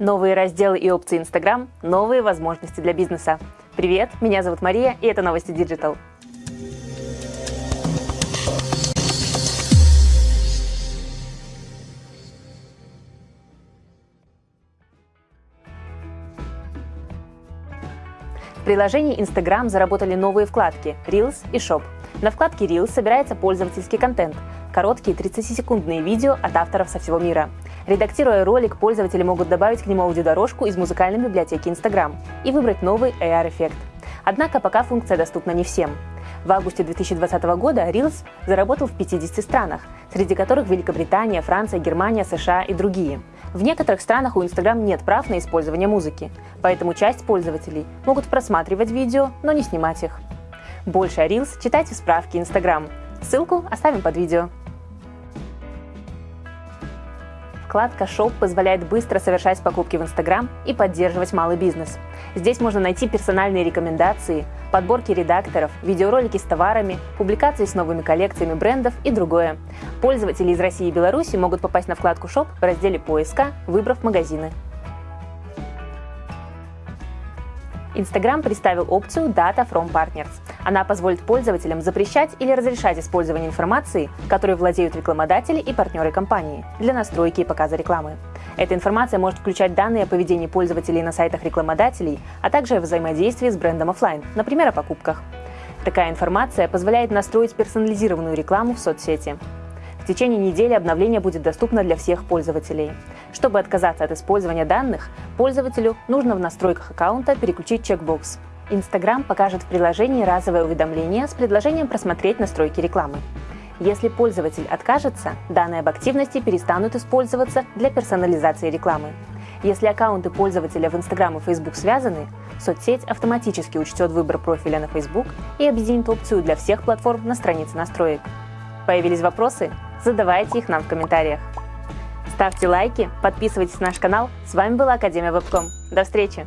Новые разделы и опции Instagram – новые возможности для бизнеса. Привет, меня зовут Мария, и это новости Digital. В приложении Instagram заработали новые вкладки Reels и Shop. На вкладке Reels собирается пользовательский контент – короткие 30-секундные видео от авторов со всего мира. Редактируя ролик, пользователи могут добавить к нему аудиодорожку из музыкальной библиотеки Instagram и выбрать новый AR-эффект. Однако пока функция доступна не всем. В августе 2020 года Reels заработал в 50 странах, среди которых Великобритания, Франция, Германия, США и другие – в некоторых странах у Instagram нет прав на использование музыки, поэтому часть пользователей могут просматривать видео, но не снимать их. Больше о Reels читайте в справке Instagram. Ссылку оставим под видео. Вкладка Shop позволяет быстро совершать покупки в Instagram и поддерживать малый бизнес. Здесь можно найти персональные рекомендации, подборки редакторов, видеоролики с товарами, публикации с новыми коллекциями брендов и другое. Пользователи из России и Беларуси могут попасть на вкладку Shop в разделе поиска, выбрав магазины. Instagram представил опцию Data from Partners. Она позволит пользователям запрещать или разрешать использование информации, которой владеют рекламодатели и партнеры компании, для настройки и показа рекламы. Эта информация может включать данные о поведении пользователей на сайтах рекламодателей, а также о взаимодействии с брендом офлайн, например, о покупках. Такая информация позволяет настроить персонализированную рекламу в соцсети. В течение недели обновление будет доступно для всех пользователей. Чтобы отказаться от использования данных, пользователю нужно в настройках аккаунта переключить чекбокс. Instagram покажет в приложении разовое уведомление с предложением просмотреть настройки рекламы. Если пользователь откажется, данные об активности перестанут использоваться для персонализации рекламы. Если аккаунты пользователя в Instagram и Facebook связаны, соцсеть автоматически учтет выбор профиля на Facebook и объединит опцию для всех платформ на странице настроек. Появились вопросы? Задавайте их нам в комментариях. Ставьте лайки, подписывайтесь на наш канал. С вами была Академия Вебком. До встречи!